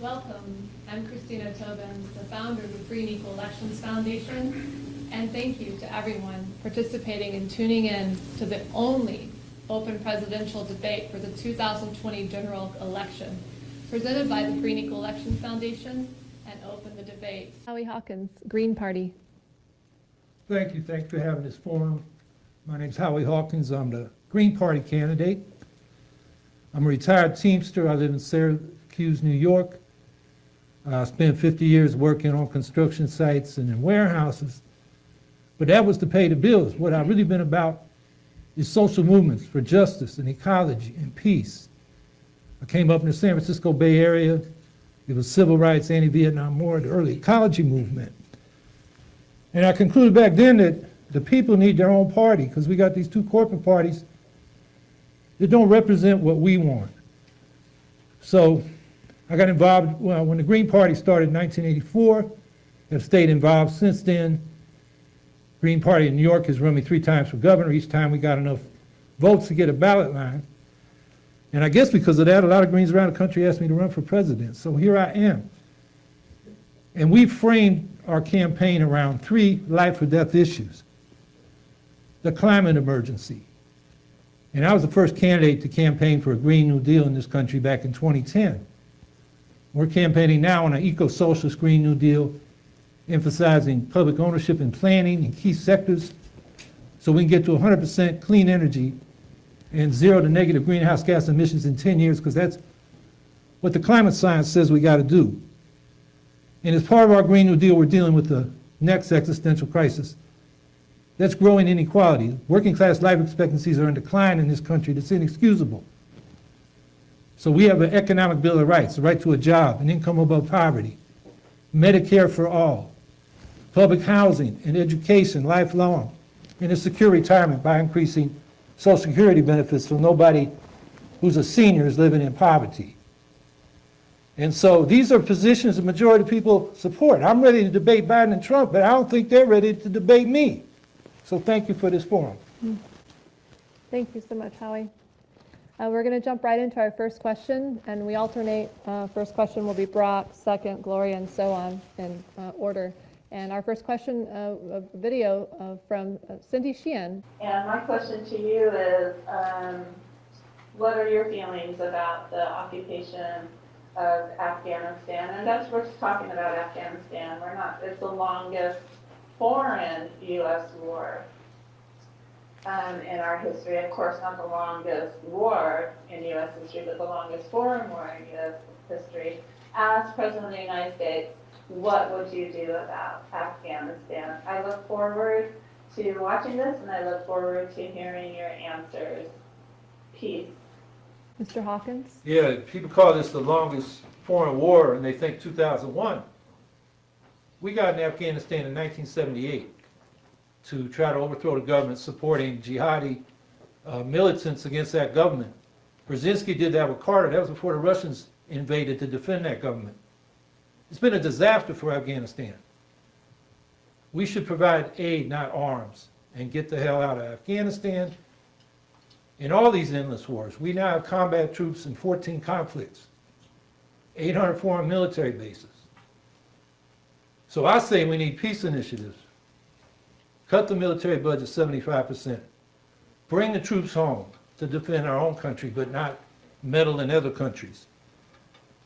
Welcome. I'm Christina Tobin, the founder of the Free and Equal Elections Foundation. And thank you to everyone participating and tuning in to the only open presidential debate for the 2020 general election, presented by the Free and Equal Elections Foundation and Open the Debate. Howie Hawkins, Green Party. Thank you. Thanks for having this forum. My name's Howie Hawkins. I'm the Green Party candidate. I'm a retired Teamster. I live in Syracuse, New York. Uh, I spent 50 years working on construction sites and in warehouses. But that was to pay the bills. What I've really been about is social movements for justice and ecology and peace. I came up in the San Francisco Bay Area. It was civil rights, anti-Vietnam War, the early ecology movement. And I concluded back then that the people need their own party because we got these two corporate parties that don't represent what we want. So I got involved, well, when the Green Party started in 1984, have stayed involved since then. Green Party in New York has run me three times for governor. Each time we got enough votes to get a ballot line. And I guess because of that, a lot of Greens around the country asked me to run for president. So here I am. And we framed our campaign around three life or death issues. The climate emergency. And I was the first candidate to campaign for a Green New Deal in this country back in 2010. We're campaigning now on an eco-socialist Green New Deal, emphasizing public ownership and planning in key sectors so we can get to 100% clean energy and zero to negative greenhouse gas emissions in 10 years because that's what the climate science says we got to do. And as part of our Green New Deal, we're dealing with the next existential crisis. That's growing inequality. Working class life expectancies are in decline in this country. That's inexcusable. So we have an economic bill of rights, the right to a job, an income above poverty, Medicare for all, public housing and education lifelong, and a secure retirement by increasing Social Security benefits so nobody who's a senior is living in poverty. And so these are positions the majority of people support. I'm ready to debate Biden and Trump, but I don't think they're ready to debate me. So thank you for this forum. Mm. Thank you so much, Howie. Uh, we're going to jump right into our first question, and we alternate. Uh, first question will be Brock, second Gloria, and so on in uh, order. And our first question, uh, a video uh, from uh, Cindy Sheehan. And my question to you is, um, what are your feelings about the occupation of Afghanistan? And that's, we're just talking about Afghanistan. We're not, it's the longest foreign U.S. war um, in our history. Of course, not the longest war in U.S. history, but the longest foreign war in U.S. history. As President of the United States, what would you do about Afghanistan? I look forward to watching this, and I look forward to hearing your answers. Peace. Mr. Hawkins? Yeah, people call this the longest foreign war, and they think 2001. We got in Afghanistan in 1978 to try to overthrow the government supporting jihadi uh, militants against that government. Brzezinski did that with Carter. That was before the Russians invaded to defend that government. It's been a disaster for Afghanistan. We should provide aid, not arms, and get the hell out of Afghanistan. In all these endless wars, we now have combat troops in 14 conflicts, 800 foreign military bases. So I say we need peace initiatives. Cut the military budget 75%. Bring the troops home to defend our own country, but not meddle in other countries.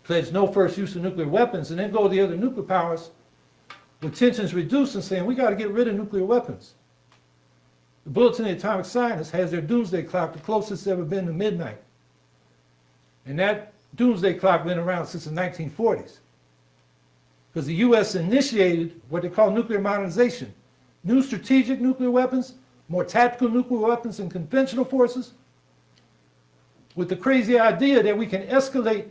Pledge no first use of nuclear weapons, and then go to the other nuclear powers with tensions reduced and saying we got to get rid of nuclear weapons. The Bulletin of the Atomic Scientists has their doomsday clock, the closest it's ever been to midnight. And that doomsday clock been around since the 1940s. Because the U.S. initiated what they call nuclear modernization. New strategic nuclear weapons, more tactical nuclear weapons than conventional forces, with the crazy idea that we can escalate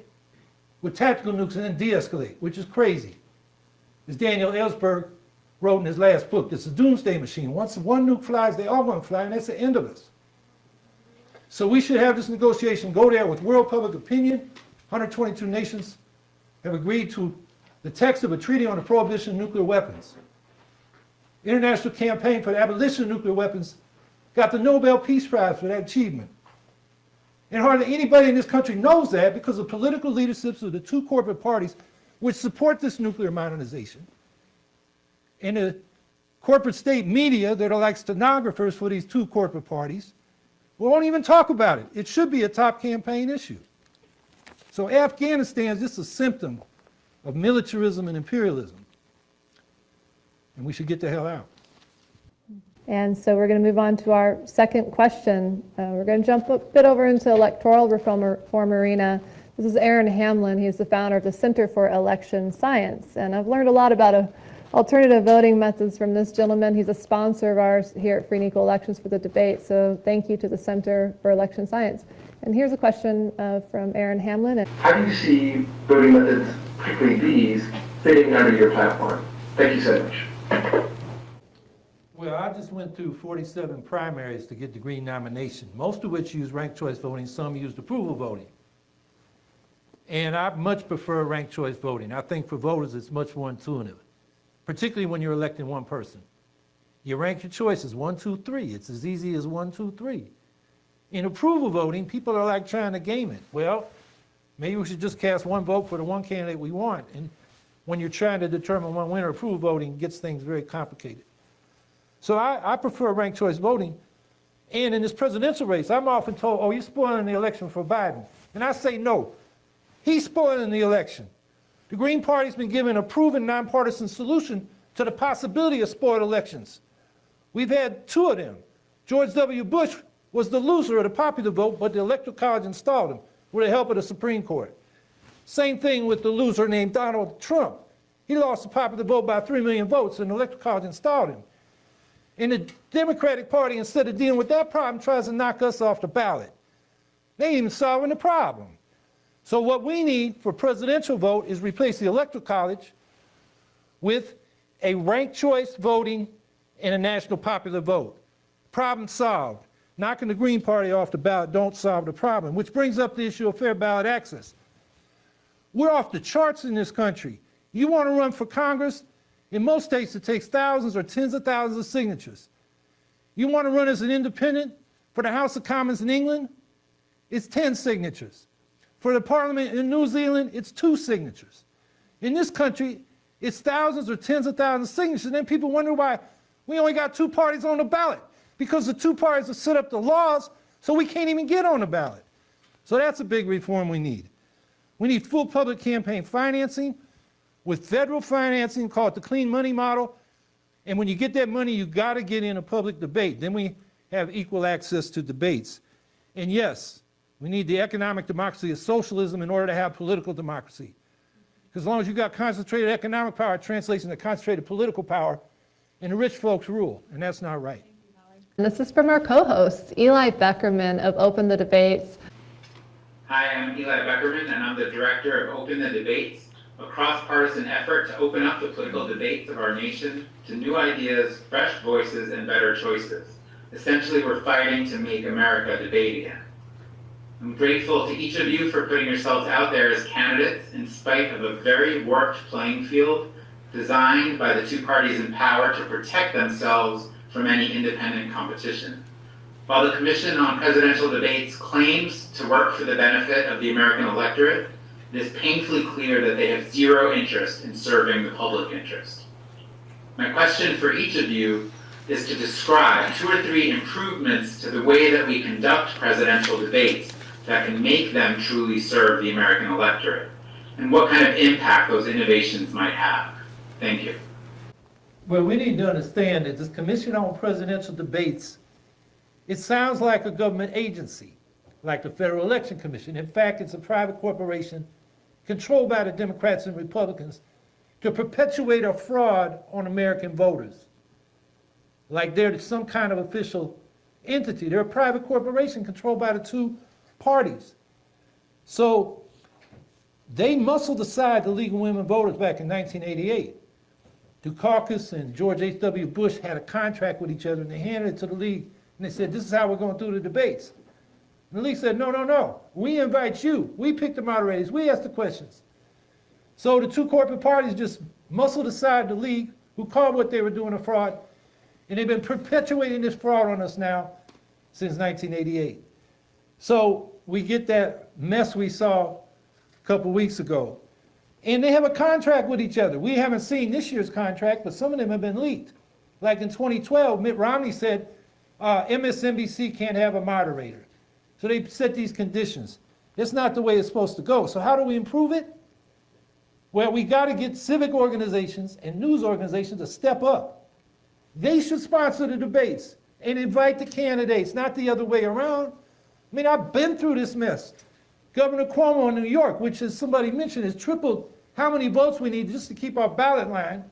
with tactical nukes and then de-escalate, which is crazy. As Daniel Ellsberg wrote in his last book, it's a doomsday machine. Once one nuke flies, they all going to fly, and that's the end of us. So we should have this negotiation go there with world public opinion. 122 nations have agreed to the text of a treaty on the prohibition of nuclear weapons. International Campaign for the Abolition of Nuclear Weapons got the Nobel Peace Prize for that achievement. And hardly anybody in this country knows that because the political leaderships of the two corporate parties which support this nuclear modernization, and the corporate state media that are like stenographers for these two corporate parties, won't even talk about it. It should be a top campaign issue. So Afghanistan is just a symptom of militarism and imperialism. And we should get the hell out. And so we're going to move on to our second question. Uh, We're going to jump a bit over into electoral reform reform arena. This is Aaron Hamlin. He's the founder of the Center for Election Science. And I've learned a lot about uh, alternative voting methods from this gentleman. He's a sponsor of ours here at Free and Equal Elections for the debate. So thank you to the Center for Election Science. And here's a question uh, from Aaron Hamlin. How do you see voting methods, particularly these, fitting under your platform? Thank you so much. Well, I just went through 47 primaries to get the Green nomination, most of which use ranked choice voting, some used approval voting. And I much prefer ranked choice voting. I think for voters, it's much more intuitive, particularly when you're electing one person. You rank your choices, one, two, three. It's as easy as one, two, three. In approval voting, people are like trying to game it. Well, maybe we should just cast one vote for the one candidate we want. And when you're trying to determine one winner, approval voting gets things very complicated. So I, I prefer ranked choice voting. And in this presidential race, I'm often told, oh, you're spoiling the election for Biden. And I say, no, he's spoiling the election. The Green Party's been given a proven nonpartisan solution to the possibility of spoiled elections. We've had two of them. George W. Bush was the loser of the popular vote, but the Electoral College installed him with the help of the Supreme Court. Same thing with the loser named Donald Trump. He lost the popular vote by 3 million votes, and the Electoral College installed him. And the Democratic Party, instead of dealing with that problem, tries to knock us off the ballot. They ain't even solving the problem. So what we need for presidential vote is replace the Electoral College with a ranked choice voting and a national popular vote. Problem solved. Knocking the Green Party off the ballot don't solve the problem, which brings up the issue of fair ballot access. We're off the charts in this country. You want to run for Congress? In most states, it takes thousands or tens of thousands of signatures. You want to run as an independent for the House of Commons in England? It's 10 signatures. For the parliament in New Zealand, it's two signatures. In this country, it's thousands or tens of thousands of signatures. And then people wonder why we only got two parties on the ballot. Because the two parties have set up the laws, so we can't even get on the ballot. So that's a big reform we need. We need full public campaign financing with federal financing called the clean money model. And when you get that money, you got to get in a public debate. Then we have equal access to debates. And yes, we need the economic democracy of socialism in order to have political democracy. Because as long as you've got concentrated economic power, it translates into concentrated political power, and the rich folks rule, and that's not right. And this is from our co-host, Eli Beckerman of Open the Debates. Hi, I'm Eli Beckerman, and I'm the director of Open the Debates, a cross-partisan effort to open up the political debates of our nation to new ideas, fresh voices, and better choices. Essentially, we're fighting to make America debate again. I'm grateful to each of you for putting yourselves out there as candidates in spite of a very warped playing field designed by the two parties in power to protect themselves from any independent competition. While the Commission on Presidential Debates claims to work for the benefit of the American electorate, it is painfully clear that they have zero interest in serving the public interest. My question for each of you is to describe two or three improvements to the way that we conduct presidential debates that can make them truly serve the American electorate, and what kind of impact those innovations might have. Thank you. Well, we need to understand that this Commission on Presidential Debates, it sounds like a government agency, like the Federal Election Commission. In fact, it's a private corporation controlled by the Democrats and Republicans to perpetuate a fraud on American voters. Like they're some kind of official entity. They're a private corporation controlled by the two parties. So they muscled aside the League of Women Voters back in 1988. Dukakis and George H.W. Bush had a contract with each other, and they handed it to the league, and they said, this is how we're going do the debates. And the league said, no, no, no, we invite you. We pick the moderators. We ask the questions. So the two corporate parties just muscled aside the league, who called what they were doing a fraud, and they've been perpetuating this fraud on us now since 1988. So we get that mess we saw a couple weeks ago. And they have a contract with each other. We haven't seen this year's contract, but some of them have been leaked. Like in 2012, Mitt Romney said, uh, MSNBC can't have a moderator. So they set these conditions. It's not the way it's supposed to go. So how do we improve it? Well, we got to get civic organizations and news organizations to step up. They should sponsor the debates and invite the candidates, not the other way around. I mean, I've been through this mess. Governor Cuomo in New York, which as somebody mentioned, has tripled how many votes we need just to keep our ballot line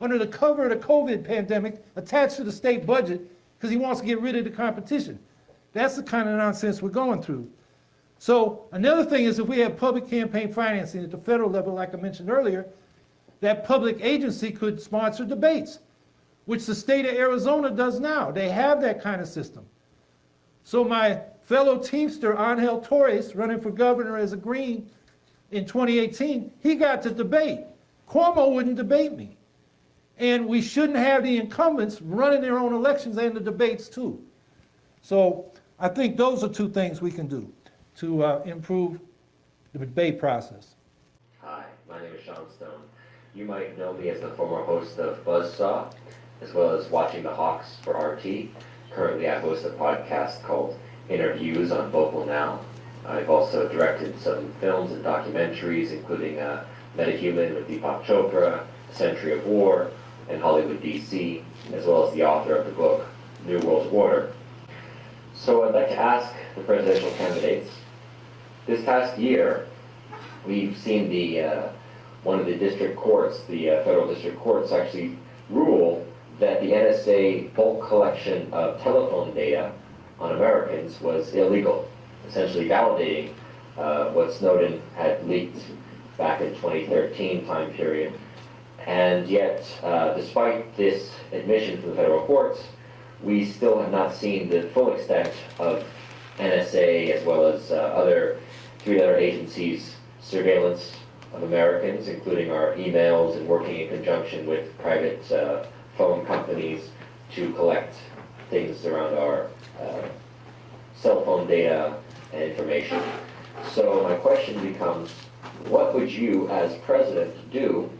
under the cover of the COVID pandemic attached to the state budget because he wants to get rid of the competition. That's the kind of nonsense we're going through. So another thing is if we have public campaign financing at the federal level, like I mentioned earlier, that public agency could sponsor debates, which the state of Arizona does now. They have that kind of system. So my fellow Teamster, Angel Torres, running for governor as a Green in 2018, he got to debate. Cuomo wouldn't debate me. And we shouldn't have the incumbents running their own elections and the debates too. So I think those are two things we can do to uh, improve the debate process. Hi, my name is Sean Stone. You might know me as the former host of Buzzsaw, as well as Watching the Hawks for RT. Currently, I host a podcast called Interviews on Vocal Now. I've also directed some films and documentaries, including uh, Metahuman with Deepak Chopra, Century of War, and Hollywood DC, as well as the author of the book New World Order. So I'd like to ask the presidential candidates. This past year, we've seen the uh, one of the district courts, the uh, federal district courts, actually rule that the NSA bulk collection of telephone data on Americans was illegal, essentially validating uh, what Snowden had leaked back in 2013 time period. And yet, uh, despite this admission from the federal courts, we still have not seen the full extent of NSA as well as uh, other three other agencies' surveillance of Americans, including our emails and working in conjunction with private uh, phone companies to collect things around our uh, cell phone data and information. So my question becomes, what would you as president do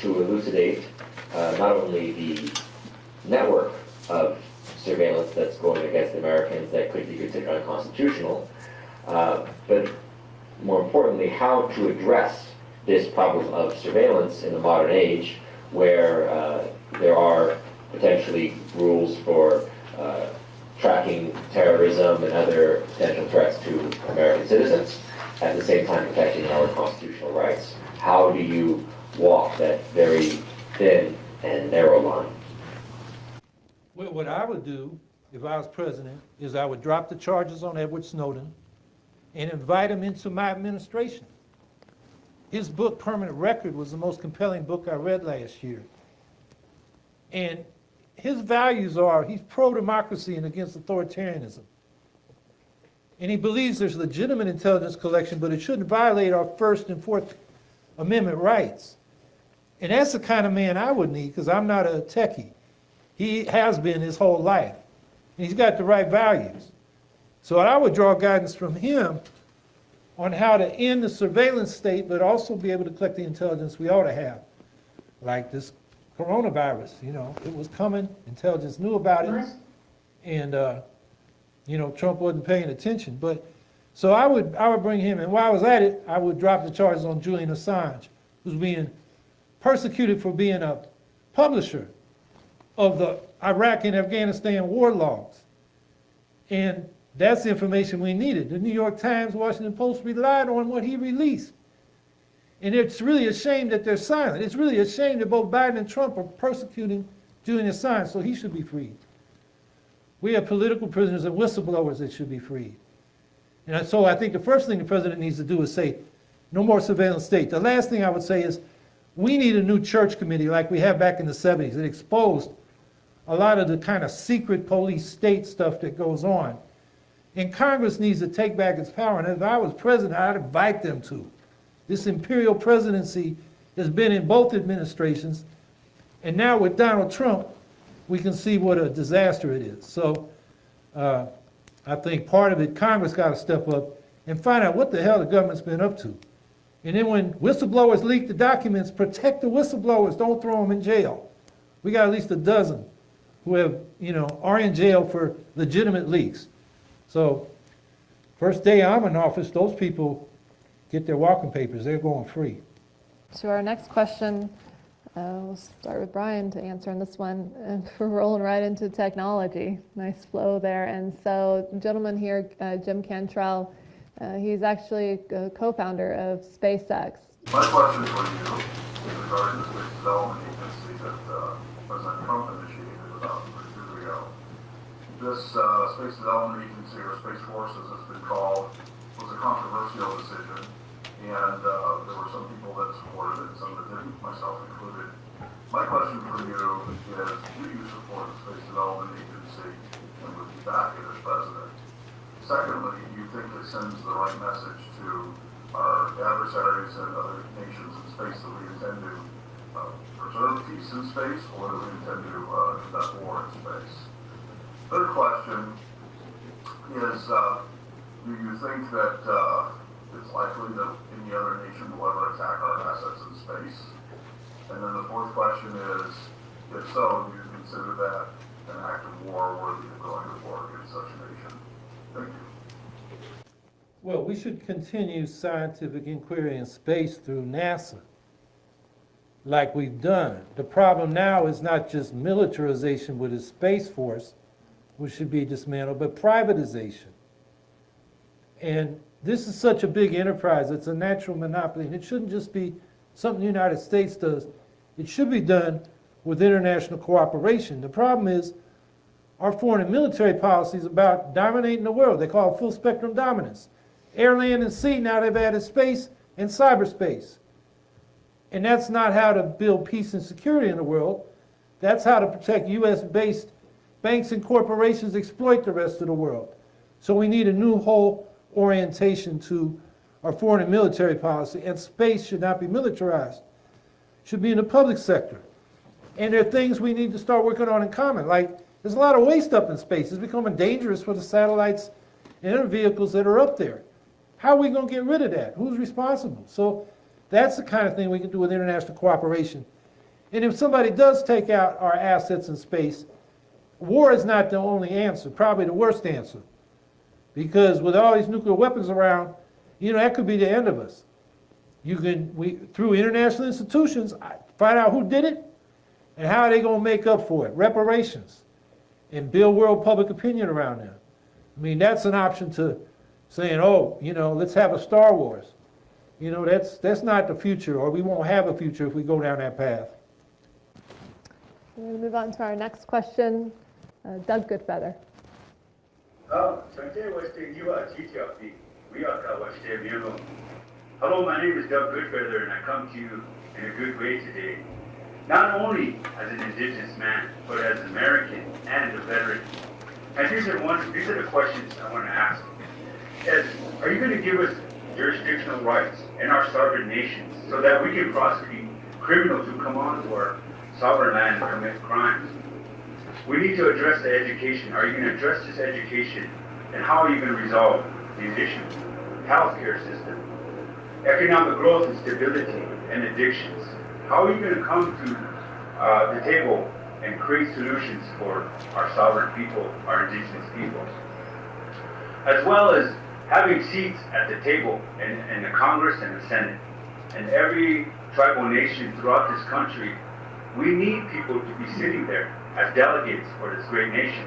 to elucidate uh, not only the network of surveillance that's going against Americans that could be considered unconstitutional, uh, but more importantly, how to address this problem of surveillance in the modern age where uh, there are potentially rules for uh, tracking terrorism and other potential threats to American citizens, at the same time protecting our constitutional rights. How do you walk that very thin and narrow line? Well, what I would do if I was president is I would drop the charges on Edward Snowden and invite him into my administration. His book, Permanent Record, was the most compelling book I read last year. And his values are he's pro democracy and against authoritarianism. And he believes there's legitimate intelligence collection, but it shouldn't violate our First and Fourth Amendment rights. And that's the kind of man I would need because I'm not a techie. He has been his whole life. And he's got the right values. So I would draw guidance from him on how to end the surveillance state, but also be able to collect the intelligence we ought to have. Like this coronavirus, you know, it was coming, intelligence knew about it, and, uh, you know, Trump wasn't paying attention. But, so I would, I would bring him, and while I was at it, I would drop the charges on Julian Assange, who's being persecuted for being a publisher of the Iraq and Afghanistan war logs. And that's the information we needed. The New York Times, Washington Post relied on what he released. And it's really a shame that they're silent. It's really a shame that both Biden and Trump are persecuting Julian Assange, so he should be freed. We have political prisoners and whistleblowers that should be freed. And so I think the first thing the president needs to do is say, no more surveillance state. The last thing I would say is, we need a new church committee like we had back in the 70s. It exposed a lot of the kind of secret police state stuff that goes on. And Congress needs to take back its power. And if I was president, I'd invite them to. This imperial presidency has been in both administrations. And now with Donald Trump, we can see what a disaster it is. So uh, I think part of it, Congress got to step up and find out what the hell the government's been up to. And then when whistleblowers leak the documents, protect the whistleblowers, don't throw them in jail. We got at least a dozen who have, you know, are in jail for legitimate leaks. So, first day I'm in office, those people get their walking papers, they're going free. To our next question, uh, we'll start with Brian to answer on this one. And we're rolling right into technology. Nice flow there. And so, gentleman here, uh, Jim Cantrell, uh, he's actually a co-founder of SpaceX. My question for you is regarding the development agency that uh, President Trump initiated about three years ago. This uh, space development agency, or Space Force as it's been called, was a controversial decision, and uh, there were some people that supported it, some that didn't, myself included. My question for you is, do you support the space development agency and would you back it as president? Secondly, do you think it sends the right message to our adversaries and other nations in space that we intend to uh, preserve peace in space or that we intend to uh, conduct war in space? Third question is, uh, do you think that uh, it's likely that any other nation will ever attack our assets in space? And then the fourth question is, if so, do you consider that an act of war worthy of going to war against such a nation? Well, we should continue scientific inquiry in space through NASA, like we've done. The problem now is not just militarization with a space force, which should be dismantled, but privatization. And this is such a big enterprise, it's a natural monopoly, and it shouldn't just be something the United States does. It should be done with international cooperation. The problem is, our foreign and military policy is about dominating the world. They call it full spectrum dominance. Air, land, and sea, now they've added space and cyberspace. And that's not how to build peace and security in the world. That's how to protect US-based banks and corporations exploit the rest of the world. So we need a new whole orientation to our foreign and military policy, and space should not be militarized. Should be in the public sector. And there are things we need to start working on in common, like there's a lot of waste up in space. It's becoming dangerous for the satellites and vehicles that are up there. How are we going to get rid of that? Who's responsible? So that's the kind of thing we can do with international cooperation. And if somebody does take out our assets in space, war is not the only answer, probably the worst answer. Because with all these nuclear weapons around, you know, that could be the end of us. You can, we, through international institutions, find out who did it and how are they going to make up for it, reparations, and build world public opinion around them. I mean, that's an option to saying, oh, you know, let's have a Star Wars. You know, that's, that's not the future, or we won't have a future if we go down that path. We're going to move on to our next question. Uh, Doug Good Feather. Hello, my name is Doug Good Feather, and I come to you in a good way today. Not only as an indigenous man, but as an American and a veteran. And these are one, these are the questions I want to ask. Is, are you going to give us jurisdictional rights in our sovereign nations so that we can prosecute criminals who come onto our sovereign land and commit crimes? We need to address the education. Are you going to address this education? And how are you going to resolve these issues? Healthcare system, economic growth and stability, and addictions. How are you going to come to uh, the table and create solutions for our sovereign people, our indigenous peoples? As well as having seats at the table in, in the Congress and the Senate. And every tribal nation throughout this country, we need people to be sitting there as delegates for this great nation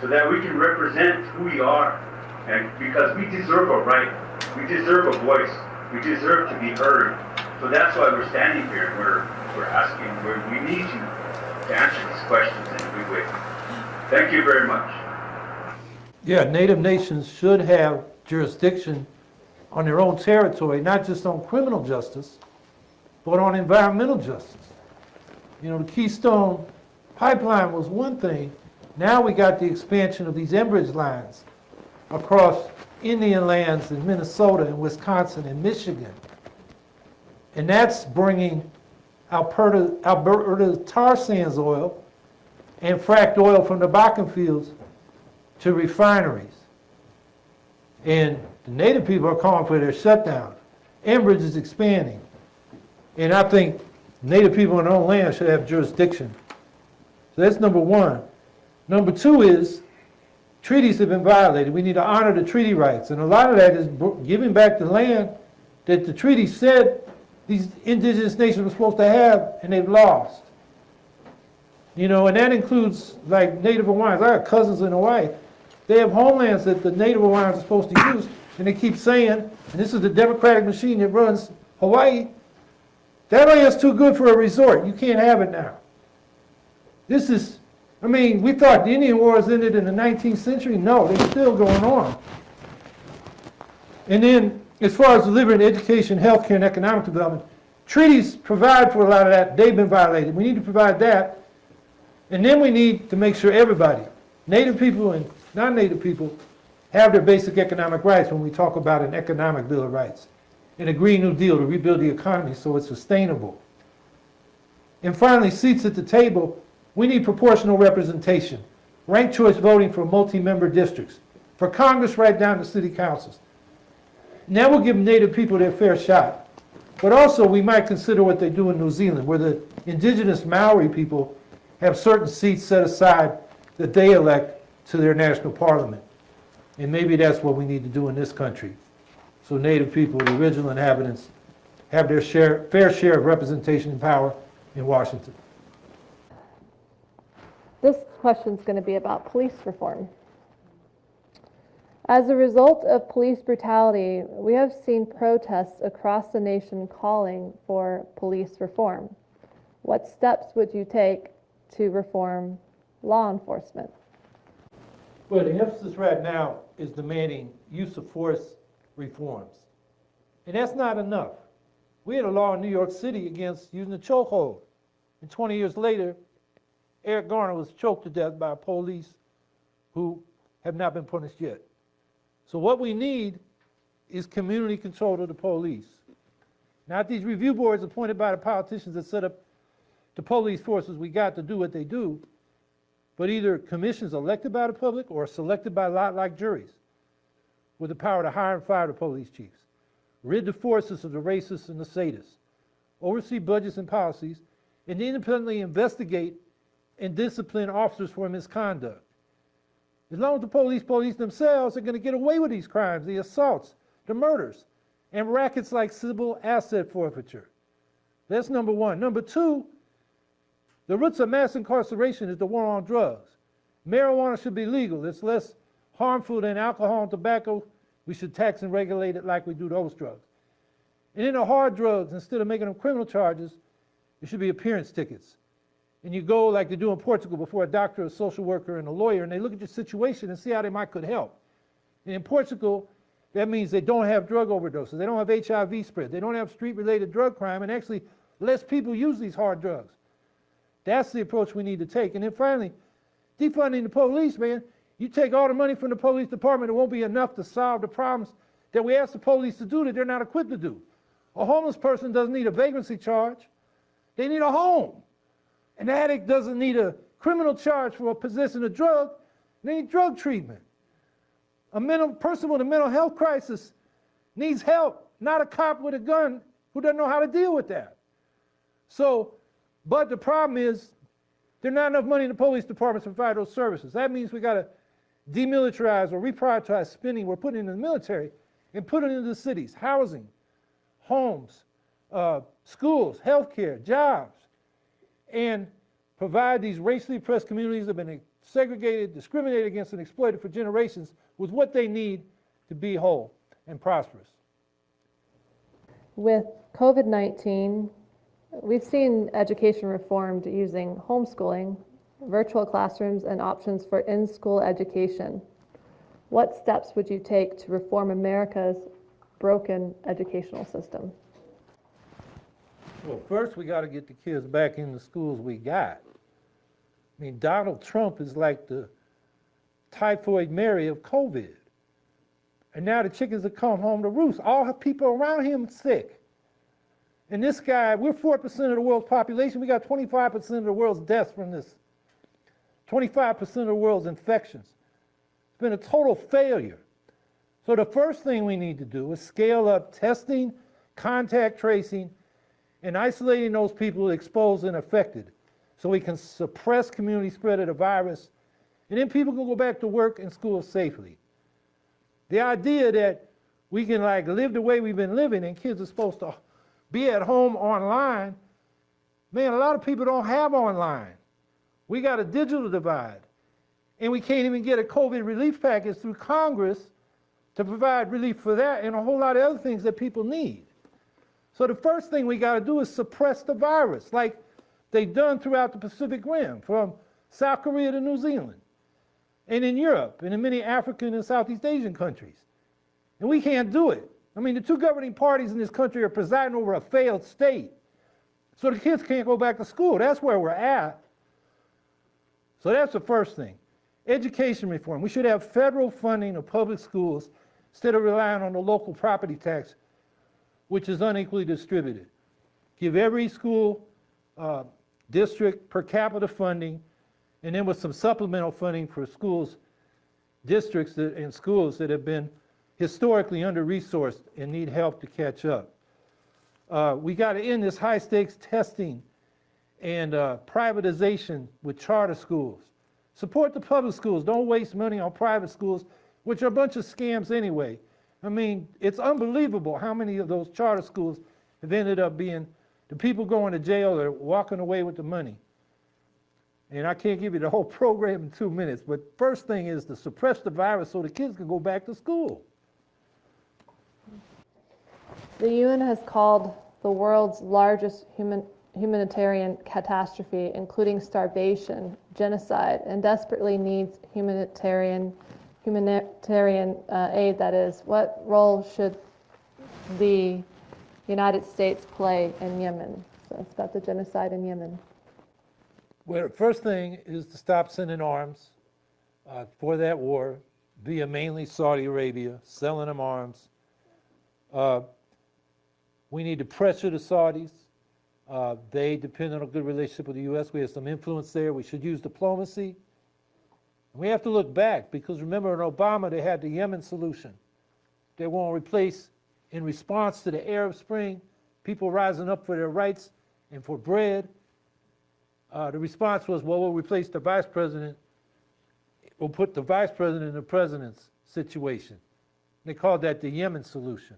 so that we can represent who we are and because we deserve a right we deserve a voice we deserve to be heard so that's why we're standing here and we're we're asking we're, we need you to answer these questions in a good way thank you very much Yeah, Native nations should have jurisdiction on their own territory, not just on criminal justice, but on environmental justice. You know, the Keystone Pipeline was one thing. Now we got the expansion of these Enbridge lines across Indian lands in Minnesota and Wisconsin and Michigan. And that's bringing Alberta, Alberta tar sands oil and fracked oil from the Bakken fields to refineries. And the native people are calling for their shutdown. Enbridge is expanding. And I think Native people in their own land should have jurisdiction. So that's number one. Number two is, treaties have been violated. We need to honor the treaty rights. And a lot of that is giving back the land that the treaty said these indigenous nations were supposed to have, and they've lost. You know, and that includes like Native Hawaiians. I got cousins in Hawaii. They have homelands that the Native Hawaiians are supposed to use, and they keep saying, and this is the democratic machine that runs Hawaii, that land's too good for a resort. You can't have it now. This is, I mean, we thought the Indian Wars ended in the 19th century. No, they're still going on. And then, as far as delivering education, healthcare, and economic development, treaties provide for a lot of that. They've been violated. We need to provide that. And then we need to make sure everybody, Native people and non-Native people, have their basic economic rights when we talk about an economic Bill of Rights and a Green New Deal to rebuild the economy so it's sustainable. And finally, seats at the table, we need proportional representation, ranked choice voting for multi-member districts, for Congress right down to city councils. That will give Native people their fair shot. But also, we might consider what they do in New Zealand, where the indigenous Maori people have certain seats set aside that they elect to their national parliament. And maybe that's what we need to do in this country. So Native people, the original inhabitants, have their share, fair share of representation and power in Washington. This question is going to be about police reform. As a result of police brutality, we have seen protests across the nation calling for police reform. What steps would you take to reform law enforcement? Well, the emphasis right now is demanding use of force reforms. And that's not enough. We had a law in New York City against using a chokehold. And 20 years later, Eric Garner was choked to death by police who have not been punished yet. So what we need is community control of the police. Not these review boards appointed by the politicians that set up the police forces. We got to do what they do, but either commissions elected by the public or selected by lot-like juries with the power to hire and fire the police chiefs, rid the forces of the racists and the sadists, oversee budgets and policies, and independently investigate and discipline officers for misconduct. As long as the police police themselves are going to get away with these crimes, the assaults, the murders, and rackets like civil asset forfeiture. That's number one. Number two, the roots of mass incarceration is the war on drugs. Marijuana should be legal. It's less harmful than alcohol and tobacco. We should tax and regulate it like we do those drugs. And in the hard drugs, instead of making them criminal charges, it should be appearance tickets. And you go like they do in Portugal before a doctor, a social worker, and a lawyer, and they look at your situation and see how they might could help. And in Portugal, that means they don't have drug overdoses, they don't have HIV spread, they don't have street-related drug crime, and actually less people use these hard drugs. That's the approach we need to take. And then finally, defunding the police, man. You take all the money from the police department, it won't be enough to solve the problems that we ask the police to do that they're not equipped to do. A homeless person doesn't need a vagrancy charge, they need a home. An addict doesn't need a criminal charge for possessing a drug, they need drug treatment. A mental person with a mental health crisis needs help, not a cop with a gun who doesn't know how to deal with that. So, but the problem is there's not enough money in the police departments to provide those services. That means we got to demilitarize or reprioritize spending we're putting into the military and put it into the cities, housing, homes, uh, schools, healthcare, jobs, and provide these racially oppressed communities that have been segregated, discriminated against, and exploited for generations with what they need to be whole and prosperous. With COVID 19, we've seen education reformed using homeschooling, virtual classrooms, and options for in school education. What steps would you take to reform America's broken educational system? Well, first we got to get the kids back in the schools we got. I mean, Donald Trump is like the typhoid Mary of COVID. And now the chickens have come home to roost. All the people around him sick. And this guy, we're 4% of the world's population. We got 25% of the world's deaths from this. 25% of the world's infections. It's been a total failure. So the first thing we need to do is scale up testing, contact tracing, and isolating those people exposed and affected so we can suppress community spread of the virus, and then people can go back to work and school safely. The idea that we can like live the way we've been living and kids are supposed to be at home online, man, a lot of people don't have online. We got a digital divide. And we can't even get a COVID relief package through Congress to provide relief for that and a whole lot of other things that people need. So the first thing we got to do is suppress the virus, like they've done throughout the Pacific Rim, from South Korea to New Zealand, and in Europe, and in many African and Southeast Asian countries. And we can't do it. I mean, the two governing parties in this country are presiding over a failed state. So the kids can't go back to school. That's where we're at. So that's the first thing. Education reform. We should have federal funding of public schools instead of relying on the local property tax, which is unequally distributed. Give every school uh, district per capita funding, and then with some supplemental funding for schools, districts that, and schools that have been historically under-resourced and need help to catch up. Uh, we got to end this high-stakes testing and uh, privatization with charter schools. Support the public schools. Don't waste money on private schools, which are a bunch of scams anyway. I mean, it's unbelievable how many of those charter schools have ended up being the people going to jail are walking away with the money. And I can't give you the whole program in two minutes, but first thing is to suppress the virus so the kids can go back to school. The UN has called the world's largest human, humanitarian catastrophe, including starvation, genocide, and desperately needs humanitarian, humanitarian uh, aid, that is. What role should the United States play in Yemen? So it's about the genocide in Yemen. Well, first thing is to stop sending arms uh, for that war via mainly Saudi Arabia, selling them arms. Uh, we need to pressure the Saudis. Uh, they depend on a good relationship with the U.S. We have some influence there. We should use diplomacy. We have to look back because remember in Obama they had the Yemen solution. They want to replace, in response to the Arab Spring, people rising up for their rights and for bread. Uh, the response was, well, we'll replace the vice president. We'll put the vice president in the president's situation. They called that the Yemen solution.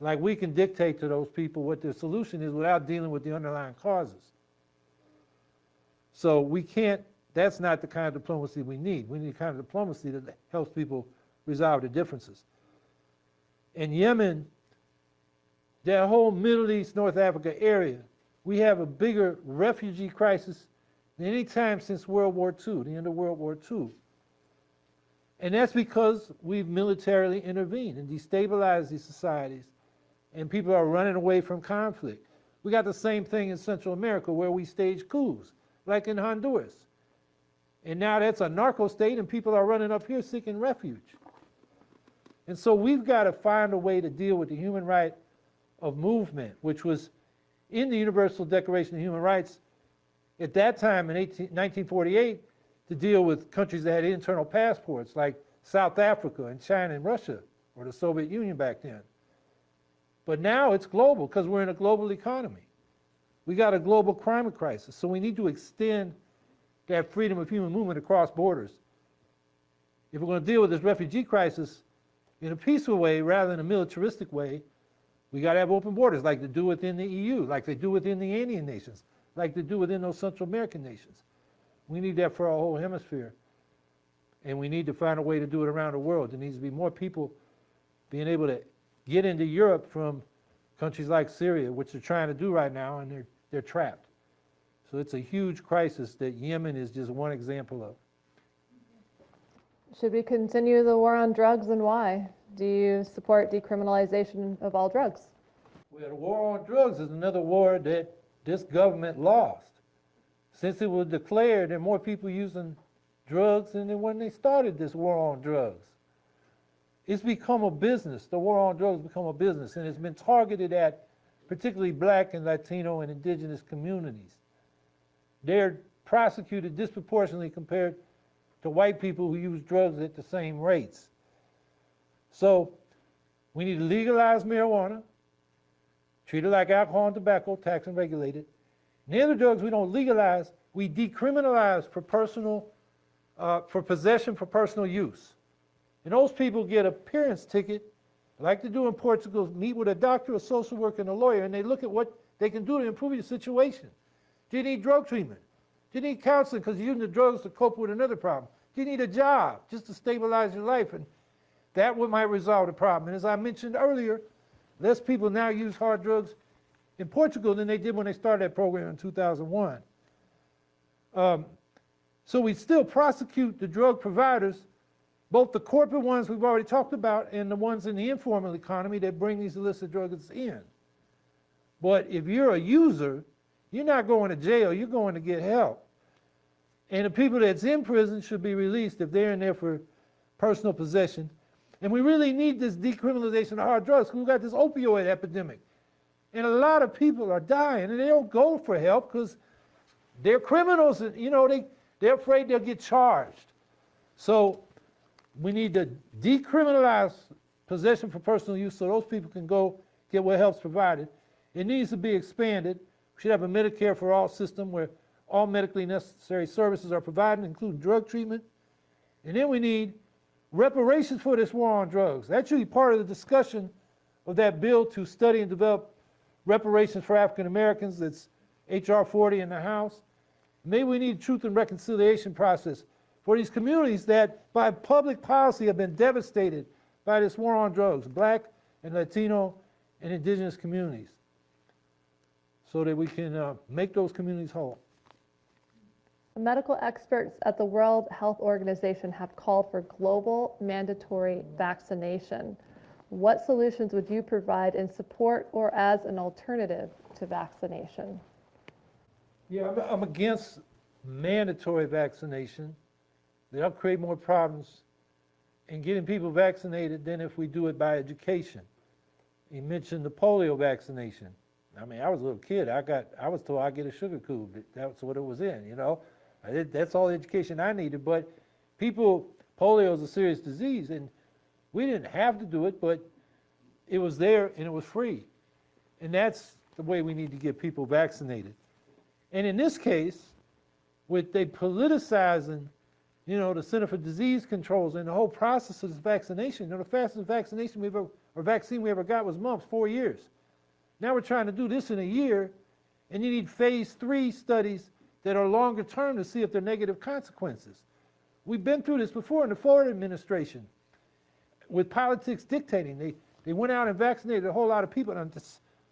Like we can dictate to those people what their solution is without dealing with the underlying causes. So we can't, that's not the kind of diplomacy we need. We need the kind of diplomacy that helps people resolve their differences. In Yemen, that whole Middle East, North Africa area, we have a bigger refugee crisis than any time since World War II, the end of World War II. And that's because we've militarily intervened and destabilized these societies, and people are running away from conflict. We got the same thing in Central America where we stage coups, like in Honduras. And now that's a narco state, and people are running up here seeking refuge. And so we've got to find a way to deal with the human right of movement, which was in the Universal Declaration of Human Rights at that time in 18, 1948 to deal with countries that had internal passports like South Africa and China and Russia or the Soviet Union back then. But now it's global because we're in a global economy. We got a global climate crisis, so we need to extend that freedom of human movement across borders. If we're going to deal with this refugee crisis in a peaceful way rather than a militaristic way, we got to have open borders like they do within the EU, like they do within the Andean nations, like they do within those Central American nations. We need that for our whole hemisphere. And we need to find a way to do it around the world. There needs to be more people being able to get into Europe from countries like Syria, which they're trying to do right now, and they're, they're trapped. So it's a huge crisis that Yemen is just one example of. Should we continue the war on drugs and why? Do you support decriminalization of all drugs? Well, the war on drugs is another war that this government lost. Since it was declared, there are more people using drugs than when they started this war on drugs. It's become a business. The war on drugs has become a business, and it's been targeted at particularly black and Latino and indigenous communities. They're prosecuted disproportionately compared to white people who use drugs at the same rates. So we need to legalize marijuana. treat it like alcohol and tobacco, tax and regulated. And the other drugs we don't legalize, we decriminalize for personal, uh, for possession for personal use. And those people get a appearance ticket, like they do in Portugal, meet with a doctor, a social worker, and a lawyer, and they look at what they can do to improve your situation. Do you need drug treatment? Do you need counseling because you're using the drugs to cope with another problem? Do you need a job just to stabilize your life? And that would might resolve the problem. And as I mentioned earlier, less people now use hard drugs in Portugal than they did when they started that program in 2001. Um, so we still prosecute the drug providers, both the corporate ones we've already talked about and the ones in the informal economy that bring these illicit drugs in. But if you're a user, you're not going to jail, you're going to get help. And the people that's in prison should be released if they're in there for personal possession. And we really need this decriminalization of hard drugs because we've got this opioid epidemic. And a lot of people are dying and they don't go for help because they're criminals and, you know, they, they're afraid they'll get charged. So we need to decriminalize possession for personal use so those people can go get what help's provided. It needs to be expanded. We should have a Medicare for all system where all medically necessary services are provided, including drug treatment. And then we need reparations for this war on drugs. That should be part of the discussion of that bill to study and develop reparations for African Americans. That's H.R. 40 in the House. Maybe we need a truth and reconciliation process for these communities that, by public policy, have been devastated by this war on drugs, black and Latino and indigenous communities, so that we can uh, make those communities whole. Medical experts at the World Health Organization have called for global mandatory vaccination. What solutions would you provide in support or as an alternative to vaccination? Yeah, I'm, I'm against mandatory vaccination. That'll create more problems in getting people vaccinated than if we do it by education. You mentioned the polio vaccination. I mean, I was a little kid. I got, I was told I get a sugar cube. That's what it was in, you know. Did, that's all the education I needed. But people, polio is a serious disease, and we didn't have to do it, but it was there and it was free. And that's the way we need to get people vaccinated. And in this case, with they politicizing, you know, the Center for Disease Controls and the whole process of vaccination, you know, the fastest vaccination we ever, or vaccine we ever got was mumps, four years. Now we're trying to do this in a year, and you need phase three studies that are longer term to see if there are negative consequences. We've been through this before in the Ford administration with politics dictating. They, they went out and vaccinated a whole lot of people, and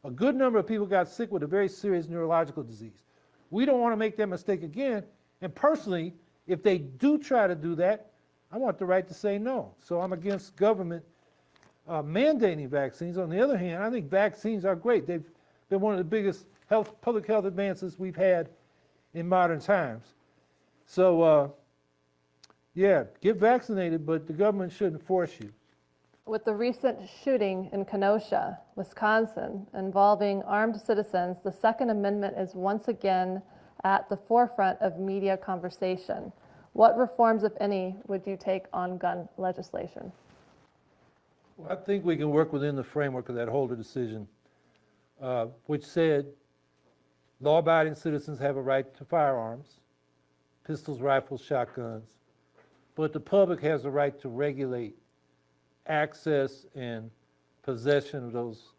a good number of people got sick with a very serious neurological disease. We don't want to make that mistake again. And personally, if they do try to do that, I want the right to say no. So I'm against government uh, mandating vaccines. On the other hand, I think vaccines are great. They've been one of the biggest health, public health advances we've had in modern times. So, uh, yeah, get vaccinated, but the government shouldn't force you. With the recent shooting in Kenosha, Wisconsin, involving armed citizens, the Second Amendment is once again at the forefront of media conversation. What reforms, if any, would you take on gun legislation? I think we can work within the framework of that Heller decision, uh, which said law-abiding citizens have a right to firearms, pistols, rifles, shotguns, but the public has a right to regulate access and possession of those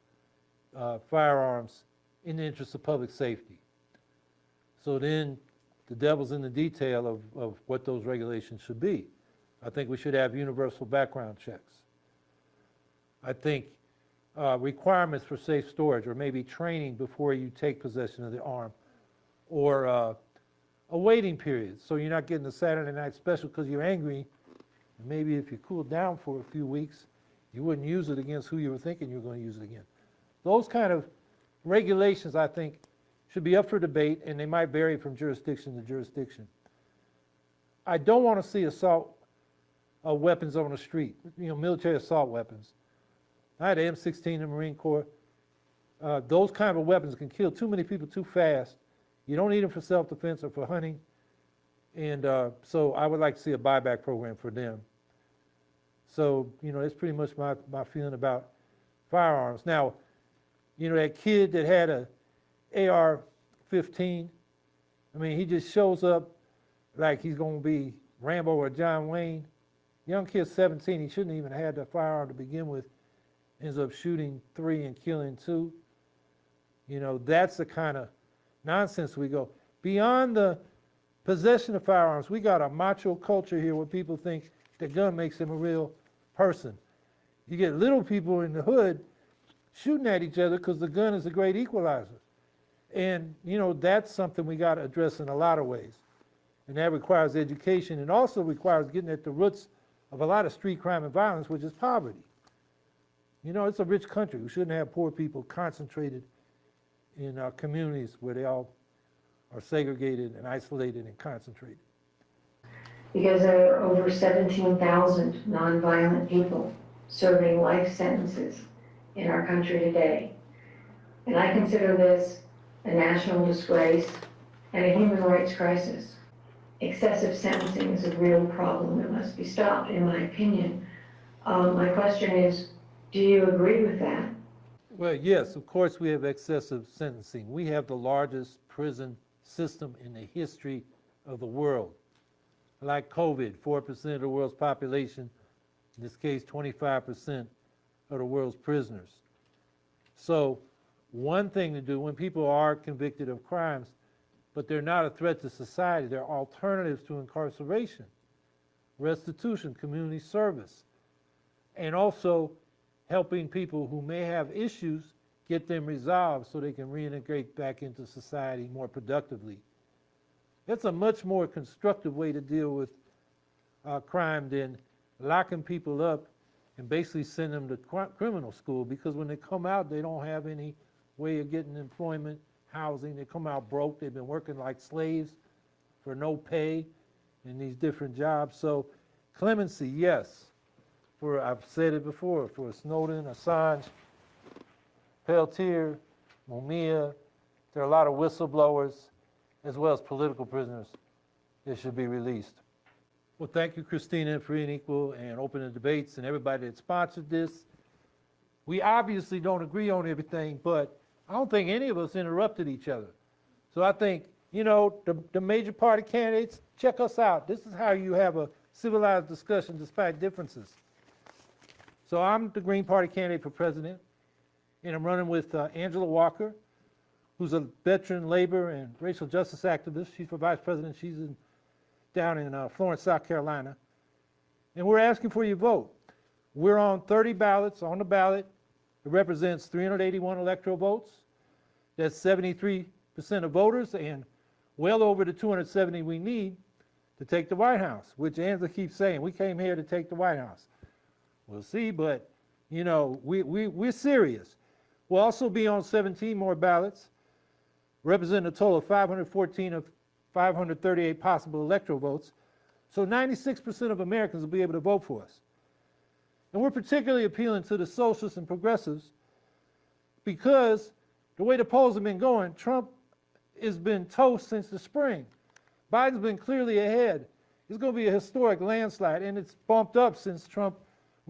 uh, firearms in the interest of public safety. So then the devil's in the detail of, of what those regulations should be. I think we should have universal background checks. I think uh, requirements for safe storage, or maybe training before you take possession of the arm, or uh, a waiting period, so you're not getting the Saturday night special because you're angry. Maybe if you cool down for a few weeks, you wouldn't use it against who you were thinking you were going to use it against. Those kind of regulations, I think, should be up for debate, and they might vary from jurisdiction to jurisdiction. I don't want to see assault uh, weapons on the street, you know, military assault weapons. I had an M16 in the Marine Corps. Uh, those kind of weapons can kill too many people too fast. You don't need them for self-defense or for hunting. And uh, so I would like to see a buyback program for them. So, you know, that's pretty much my, my feeling about firearms. Now, You know, that kid that had a AR-15, I mean, he just shows up like he's gonna be Rambo or John Wayne. Young kid, 17, he shouldn't even have had the firearm to begin with. Ends up shooting three and killing two. You know, that's the kind of nonsense we go. Beyond the possession of firearms, we got a macho culture here where people think the gun makes them a real person. You get little people in the hood shooting at each other because the gun is a great equalizer. And, you know, that's something we got to address in a lot of ways. And that requires education and also requires getting at the roots of a lot of street crime and violence, which is poverty. You know, it's a rich country. We shouldn't have poor people concentrated in our communities where they all are segregated and isolated and concentrated. because there are over 17,000 nonviolent people serving life sentences in our country today. And I consider this a national disgrace and a human rights crisis. Excessive sentencing is a real problem that must be stopped, in my opinion. Um, My question is, do you agree with that? Well, yes, of course, we have excessive sentencing. We have the largest prison system in the history of the world. Like COVID, 4% of the world's population, in this case, 25% of the world's prisoners. So, one thing to do when people are convicted of crimes, but they're not a threat to society, they're alternatives to incarceration, restitution, community service, and also helping people who may have issues get them resolved so they can reintegrate back into society more productively. That's a much more constructive way to deal with uh, crime than locking people up and basically send them to cri- criminal school because when they come out, they don't have any way of getting employment, housing. They come out broke. They've been working like slaves for no pay in these different jobs. So clemency, yes. For I've said it before, for Snowden, Assange, Peltier, Mumia, there are a lot of whistleblowers as well as political prisoners that should be released. Well, thank you, Christina, Free and Equal and Open the Debates and everybody that sponsored this. We obviously don't agree on everything, but I don't think any of us interrupted each other. So I think, you know, the, the major party candidates, check us out. This is how you have a civilized discussion despite differences. So I'm the Green Party candidate for president, and I'm running with uh, Angela Walker, who's a veteran labor and racial justice activist. She's for vice president. She's in, down in uh, Florence, South Carolina. And we're asking for your vote. We're on 30 ballots on the ballot. It represents 381 electoral votes. That's 73% of voters and well over the 270 we need to take the White House, which Angela keeps saying, we came here to take the White House. We'll see, but, you know, we, we, we're serious. We'll also be on 17 more ballots, representing a total of 514 of 538 possible electoral votes. So 96% of Americans will be able to vote for us. And we're particularly appealing to the socialists and progressives because the way the polls have been going, Trump has been toast since the spring. Biden's been clearly ahead. It's going to be a historic landslide, and it's bumped up since Trump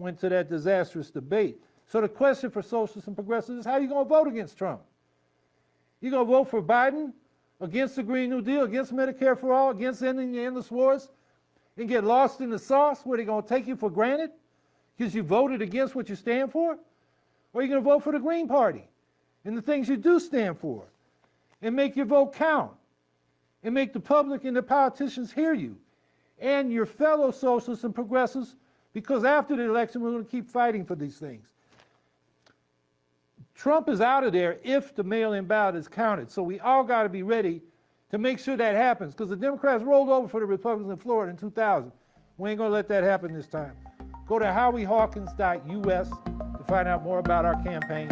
went to that disastrous debate. So the question for socialists and progressives is how are you going to vote against Trump? You going to vote for Biden, against the Green New Deal, against Medicare for all, against ending the endless wars, and get lost in the sauce where they're going to take you for granted because you voted against what you stand for? Or are you going to vote for the Green Party and the things you do stand for and make your vote count and make the public and the politicians hear you and your fellow socialists and progressives because after the election we're going to keep fighting for these things. Trump is out of there if the mail-in ballot is counted. So we all got to be ready to make sure that happens because the Democrats rolled over for the Republicans in Florida in 2000. We ain't going to let that happen this time. Go to howiehawkins.us to find out more about our campaign.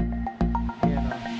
And, uh,